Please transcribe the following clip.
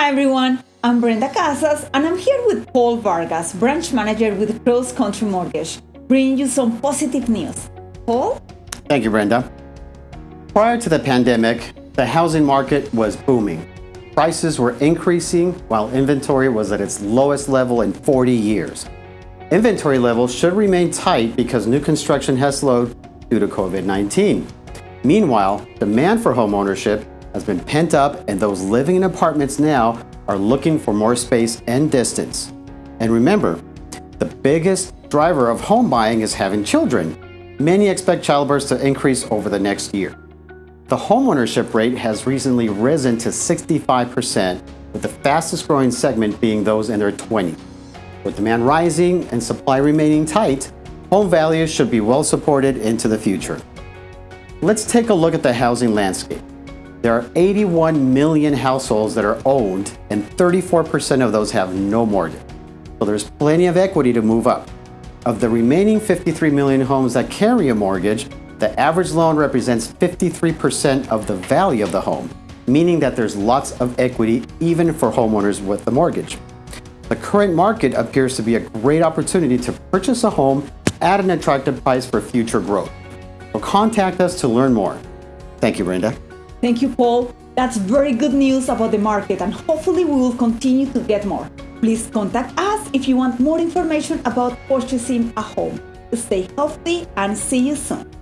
Hi everyone, I'm Brenda Casas and I'm here with Paul Vargas, branch manager with Cross Country Mortgage, bringing you some positive news. Paul? Thank you, Brenda. Prior to the pandemic, the housing market was booming. Prices were increasing while inventory was at its lowest level in 40 years. Inventory levels should remain tight because new construction has slowed due to COVID-19. Meanwhile, demand for home ownership has been pent up and those living in apartments now are looking for more space and distance. And remember, the biggest driver of home buying is having children. Many expect childbirths to increase over the next year. The homeownership rate has recently risen to 65%, with the fastest growing segment being those in their 20s. With demand rising and supply remaining tight, home values should be well supported into the future. Let's take a look at the housing landscape. There are 81 million households that are owned and 34% of those have no mortgage. So there's plenty of equity to move up. Of the remaining 53 million homes that carry a mortgage, the average loan represents 53% of the value of the home, meaning that there's lots of equity even for homeowners with a mortgage. The current market appears to be a great opportunity to purchase a home at an attractive price for future growth. So contact us to learn more. Thank you, Brenda. Thank you, Paul. That's very good news about the market and hopefully we will continue to get more. Please contact us if you want more information about purchasing a home. Stay healthy and see you soon.